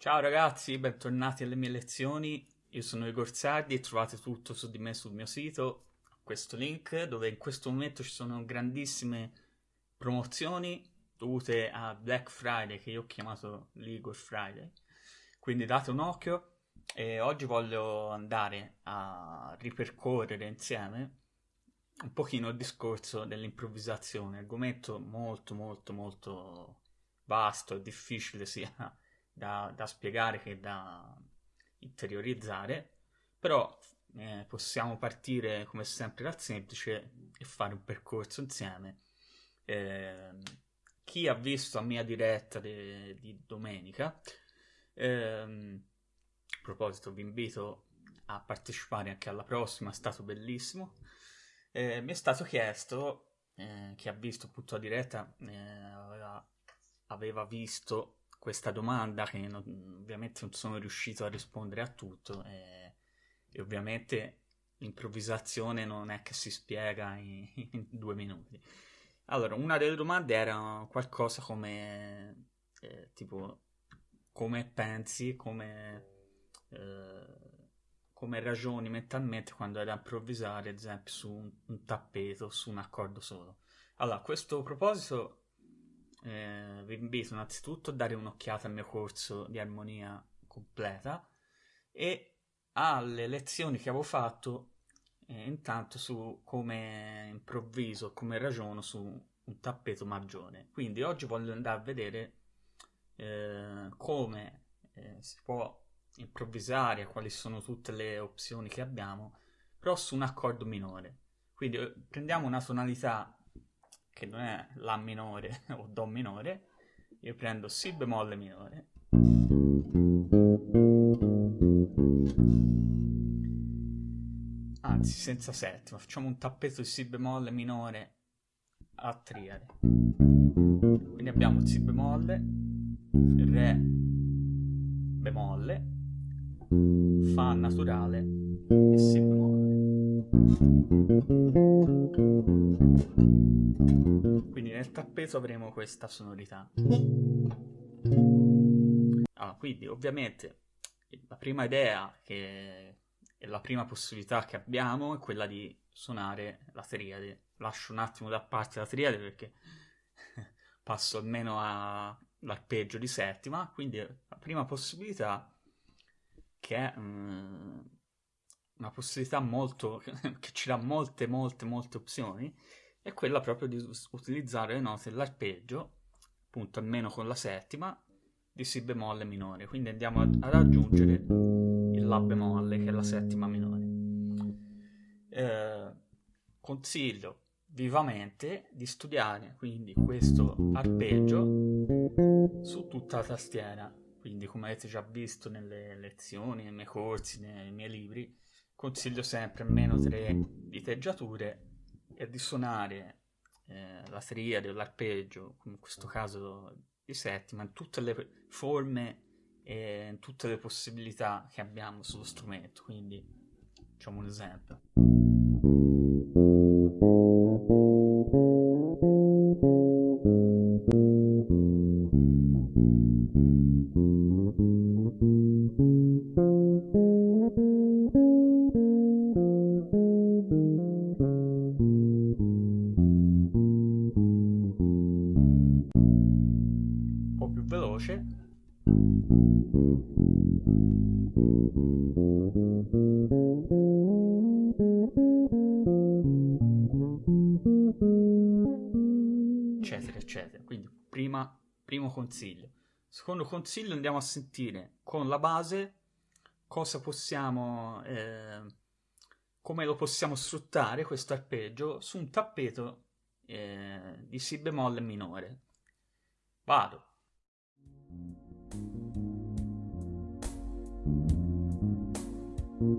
Ciao ragazzi, bentornati alle mie lezioni. Io sono Igor Sardi e trovate tutto su di me sul mio sito, questo link, dove in questo momento ci sono grandissime promozioni dovute a Black Friday, che io ho chiamato l'Igor Friday. Quindi date un occhio e oggi voglio andare a ripercorrere insieme un pochino il discorso dell'improvvisazione, argomento molto molto molto vasto e difficile sia da, da spiegare che da interiorizzare, però eh, possiamo partire come sempre dal semplice e fare un percorso insieme. Eh, chi ha visto la mia diretta de, di domenica, eh, a proposito vi invito a partecipare anche alla prossima, è stato bellissimo. Eh, mi è stato chiesto, eh, chi ha visto appunto la diretta, eh, aveva visto questa domanda che non, ovviamente non sono riuscito a rispondere a tutto e, e ovviamente l'improvvisazione non è che si spiega in, in, due minuti. Allora, una delle domande era qualcosa come eh, tipo come pensi, come, eh, come ragioni mentalmente quando hai da improvvisare, ad esempio, su un, un tappeto, su un accordo solo. Allora, a questo proposito eh, vi invito innanzitutto a dare un'occhiata al mio corso di armonia completa e alle lezioni che avevo fatto eh, intanto su come improvviso, come ragiono su un tappeto maggiore. Quindi oggi voglio andare a vedere eh, come eh, si può improvvisare, quali sono tutte le opzioni che abbiamo, però su un accordo minore. Quindi eh, prendiamo una tonalità che non è La minore o Do minore, io prendo Si bemolle minore. Anzi, senza settima, facciamo un tappeto di Si bemolle minore a triade. Quindi abbiamo Si bemolle, Re bemolle, Fa naturale e Si bemolle. Quindi nel tappeto avremo questa sonorità. Ah, quindi ovviamente la prima idea che è la prima possibilità che abbiamo è quella di suonare la triade. Lascio un attimo da parte la triade perché passo almeno all'arpeggio di settima, quindi la prima possibilità che è um, una possibilità molto che ci dà molte molte molte opzioni è quella proprio di utilizzare le note dell'arpeggio appunto almeno con la settima di si bemolle minore. Quindi andiamo ad, aggiungere il la bemolle che è la settima minore. Eh, consiglio vivamente di studiare quindi questo arpeggio su tutta la tastiera. Quindi come avete già visto nelle lezioni, nei miei corsi, nei miei libri consiglio sempre almeno tre diteggiature e di suonare eh, la triade o l'arpeggio, in questo caso di settima, in tutte le forme e in tutte le possibilità che abbiamo sullo strumento. Quindi facciamo un esempio. Veloce. Eccetera, eccetera. Quindi prima, primo consiglio. Secondo consiglio andiamo a sentire con la base cosa possiamo, eh, come lo possiamo sfruttare questo arpeggio su un tappeto eh, di Si bemolle minore. Vado. Allora,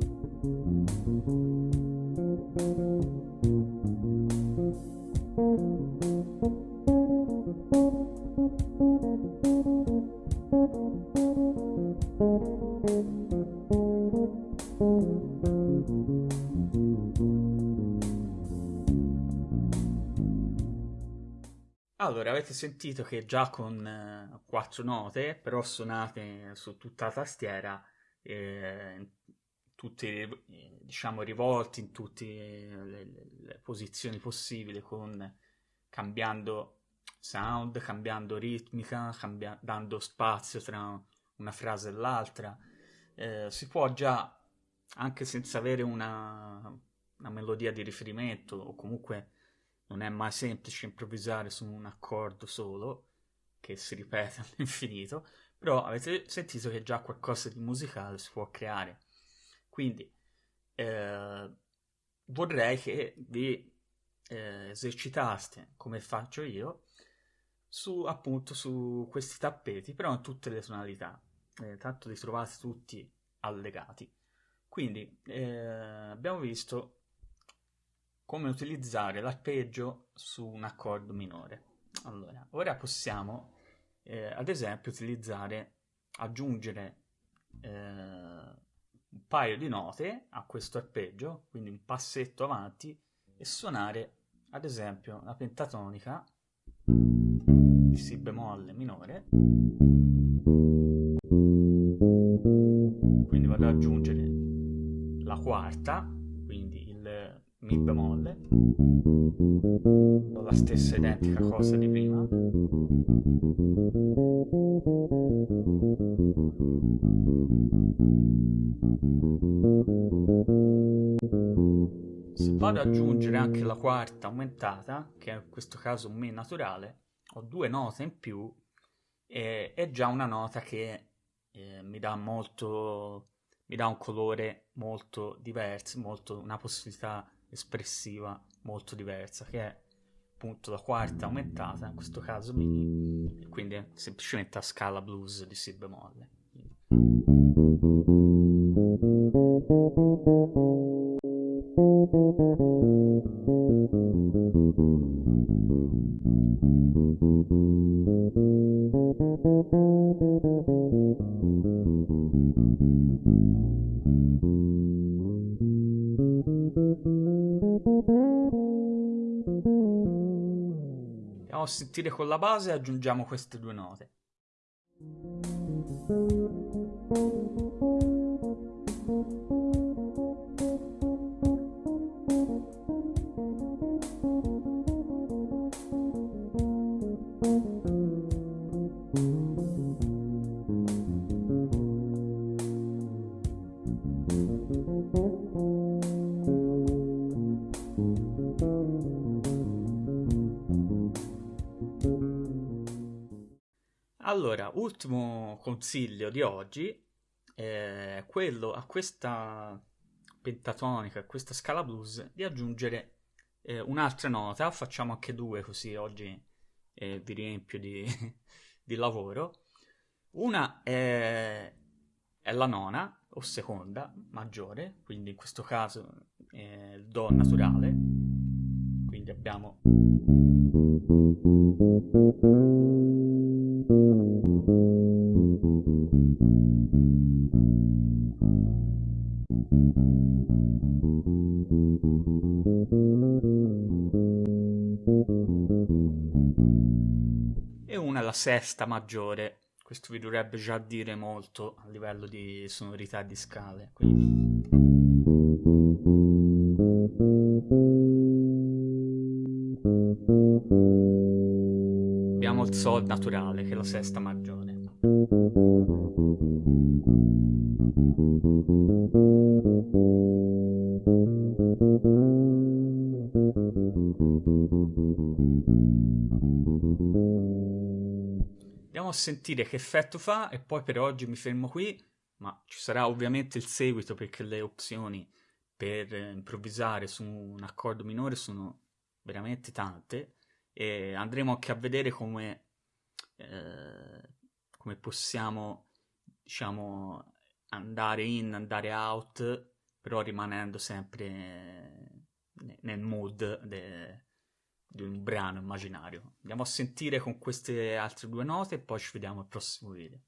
avete sentito che già con, quattro note, però suonate su tutta la tastiera, eh, tutti diciamo rivolti in tutte le, le, le posizioni possibili, con, cambiando sound, cambiando ritmica, cambia- dando spazio tra una frase e l'altra. Eh, si può già, anche senza avere una, una melodia di riferimento, o comunque non è mai semplice improvvisare su un accordo solo, che si ripete all'infinito, però avete sentito che già qualcosa di musicale si può creare. Quindi eh, vorrei che vi eh, esercitaste, come faccio io, su appunto su questi tappeti, però in tutte le tonalità. Eh, tanto li trovate tutti allegati. Quindi eh, abbiamo visto come utilizzare l'arpeggio su un accordo minore. Allora, ora possiamo eh, ad esempio utilizzare, aggiungere eh, un paio di note a questo arpeggio, quindi un passetto avanti e suonare ad esempio la pentatonica di Si bemolle minore. Quindi vado ad aggiungere la quarta, quindi il Mi bemolle, la stessa identica cosa di prima. Se vado ad aggiungere anche la quarta aumentata, che è in questo caso un Mi naturale, ho due note in più e è già una nota che eh, mi dà molto mi dà un colore molto diverso, molto, una possibilità espressiva molto diversa, che è appunto la quarta aumentata, in questo caso mi, quindi semplicemente a scala blues di Si bemolle. Andiamo a sentire con la base e aggiungiamo queste due note. Allora, ultimo consiglio di oggi è quello a questa pentatonica, a questa scala blues, di aggiungere eh, un'altra nota, facciamo anche due così oggi eh, vi riempio di, di lavoro. Una è, è, la nona o seconda maggiore, quindi in questo caso è il Do naturale, quindi abbiamo e una la sesta maggiore. Questo vi dovrebbe già dire molto a livello di sonorità di scale. Quindi... Abbiamo il Sol naturale, che è la sesta maggiore. Andiamo a sentire che effetto fa e poi per oggi mi fermo qui, ma ci sarà ovviamente il seguito perché le opzioni per improvvisare su un accordo minore sono veramente tante e andremo anche a vedere come, eh, come possiamo diciamo andare in, andare out però rimanendo sempre nel mood de, di un brano immaginario. Andiamo a sentire con queste altre due note e poi ci vediamo al prossimo video.